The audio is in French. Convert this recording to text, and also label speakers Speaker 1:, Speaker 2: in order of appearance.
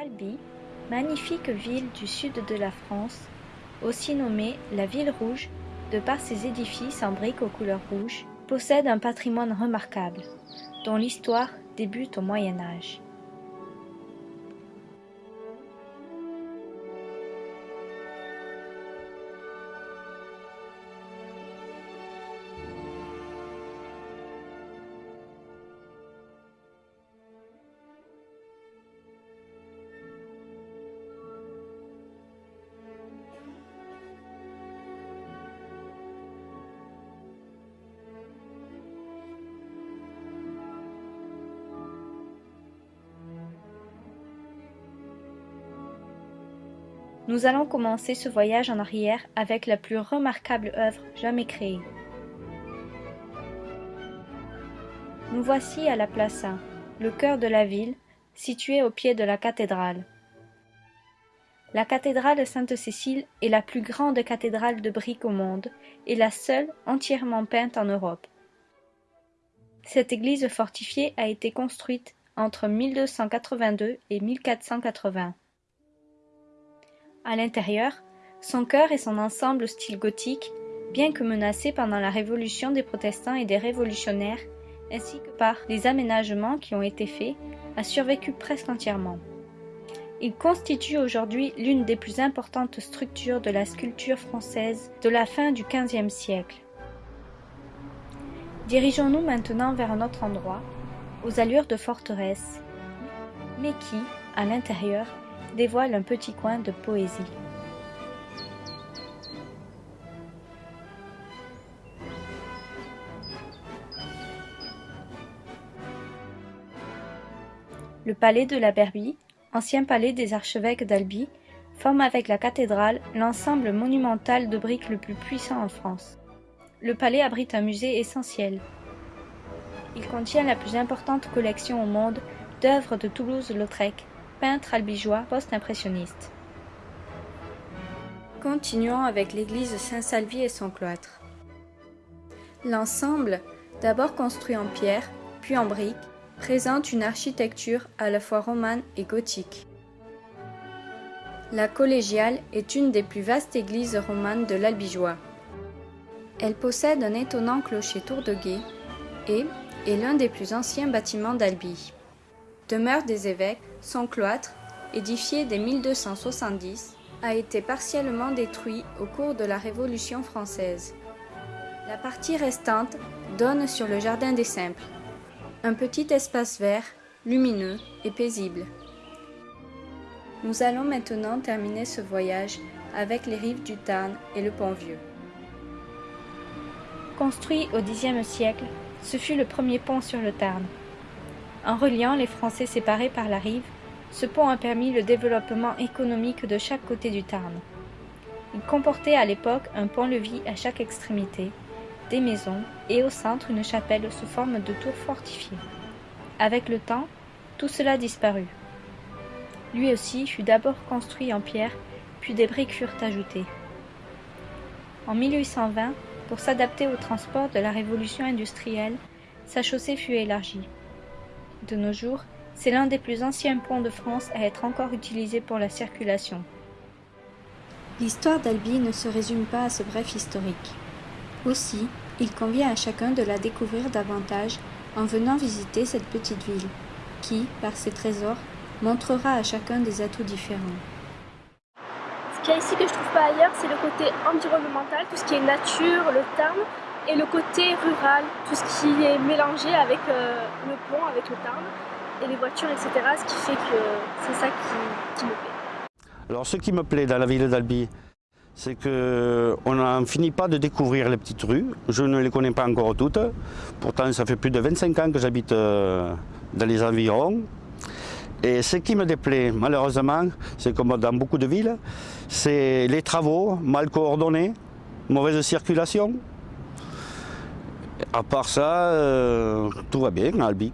Speaker 1: Albi, magnifique ville du sud de la France, aussi nommée la Ville Rouge de par ses édifices en briques aux couleurs rouges, possède un patrimoine remarquable, dont l'histoire débute au Moyen Âge. Nous allons commencer ce voyage en arrière avec la plus remarquable œuvre jamais créée. Nous voici à la Plaça, le cœur de la ville, située au pied de la cathédrale. La cathédrale Sainte-Cécile est la plus grande cathédrale de briques au monde et la seule entièrement peinte en Europe. Cette église fortifiée a été construite entre 1282 et 1480. À l'intérieur, son chœur et son ensemble style gothique, bien que menacés pendant la révolution des protestants et des révolutionnaires, ainsi que par les aménagements qui ont été faits, a survécu presque entièrement. Il constitue aujourd'hui l'une des plus importantes structures de la sculpture française de la fin du XVe siècle. Dirigeons-nous maintenant vers un autre endroit, aux allures de forteresse, mais qui, à l'intérieur, dévoile un petit coin de poésie. Le palais de la Berbie, ancien palais des archevêques d'Albi, forme avec la cathédrale l'ensemble monumental de briques le plus puissant en France. Le palais abrite un musée essentiel. Il contient la plus importante collection au monde d'œuvres de Toulouse-Lautrec, peintre albigeois post-impressionniste. Continuons avec l'église Saint-Salvi et son cloître. L'ensemble, d'abord construit en pierre, puis en briques, présente une architecture à la fois romane et gothique. La collégiale est une des plus vastes églises romanes de l'Albigeois. Elle possède un étonnant clocher tour de guet et est l'un des plus anciens bâtiments d'Albi. Demeure des évêques, son cloître, édifié dès 1270, a été partiellement détruit au cours de la Révolution française. La partie restante donne sur le jardin des Simples, un petit espace vert, lumineux et paisible. Nous allons maintenant terminer ce voyage avec les rives du Tarn et le Pont-Vieux. Construit au Xe siècle, ce fut le premier pont sur le Tarn. En reliant les Français séparés par la rive, ce pont a permis le développement économique de chaque côté du Tarn. Il comportait à l'époque un pont-levis à chaque extrémité, des maisons et au centre une chapelle sous forme de tour fortifiée. Avec le temps, tout cela disparut. Lui aussi fut d'abord construit en pierre, puis des briques furent ajoutées. En 1820, pour s'adapter au transport de la révolution industrielle, sa chaussée fut élargie. De nos jours, c'est l'un des plus anciens ponts de France à être encore utilisé pour la circulation. L'histoire d'Albi ne se résume pas à ce bref historique. Aussi, il convient à chacun de la découvrir davantage en venant visiter cette petite ville, qui, par ses trésors, montrera à chacun des atouts différents.
Speaker 2: Ce qu'il y a ici que je trouve pas ailleurs, c'est le côté environnemental, tout ce qui est nature, le Tarn, et le côté rural, tout ce qui est mélangé avec euh, le pont, avec le Tarn, et les voitures, etc. Ce qui fait que c'est ça qui, me plaît.
Speaker 3: Alors ce qui me plaît dans la ville d'Albi, c'est qu'on n'en finit pas de découvrir les petites rues. Je ne les connais pas encore toutes. Pourtant, ça fait plus de 25 ans que j'habite euh, dans les environs. Et ce qui me déplaît, malheureusement, c'est comme dans beaucoup de villes, c'est les travaux mal coordonnés, mauvaise circulation. À part ça, euh, tout va bien Albi.